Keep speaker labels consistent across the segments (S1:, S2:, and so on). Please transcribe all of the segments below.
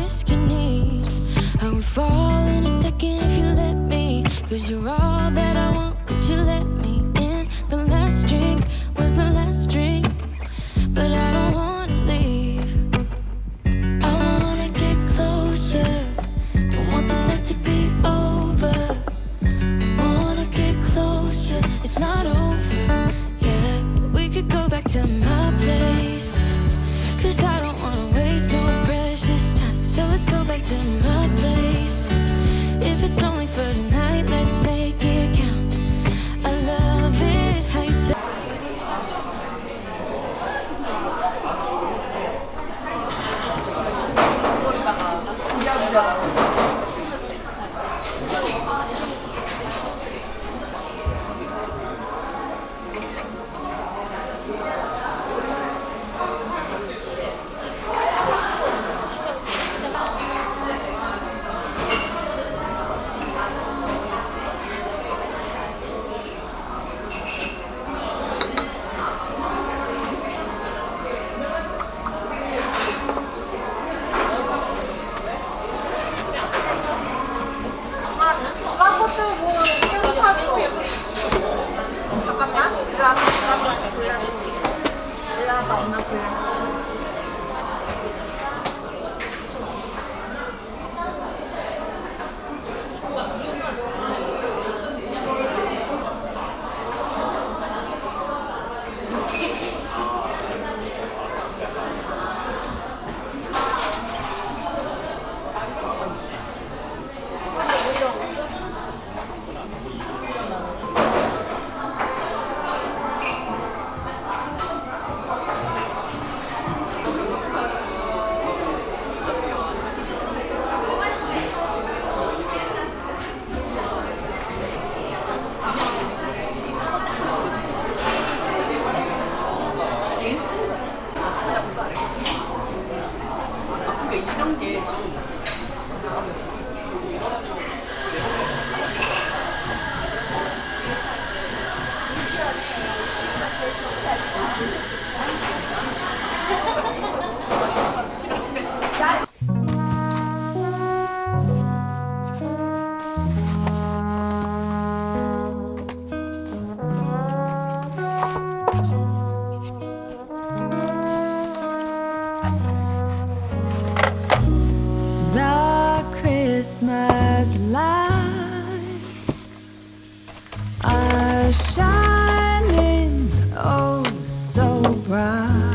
S1: risk you need. I would fall in a second if you let me. Cause you're all that I want, could you let 봐.
S2: Christmas lights are shining oh so bright.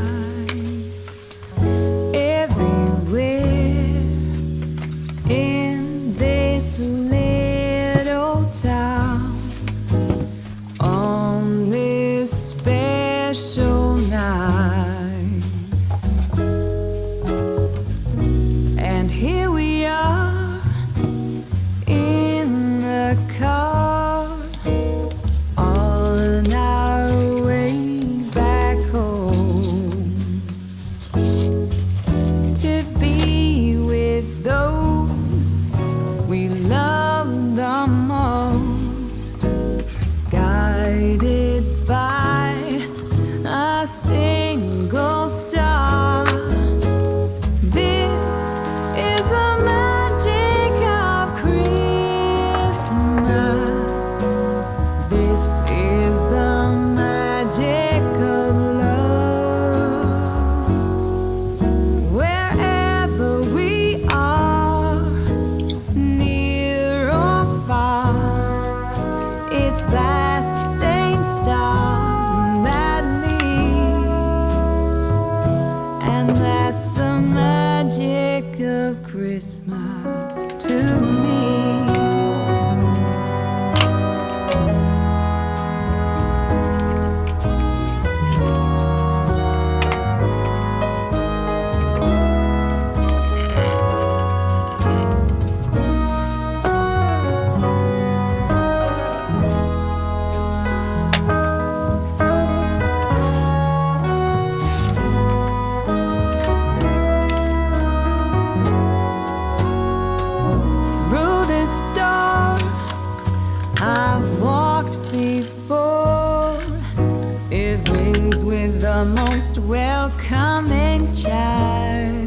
S2: most welcoming child.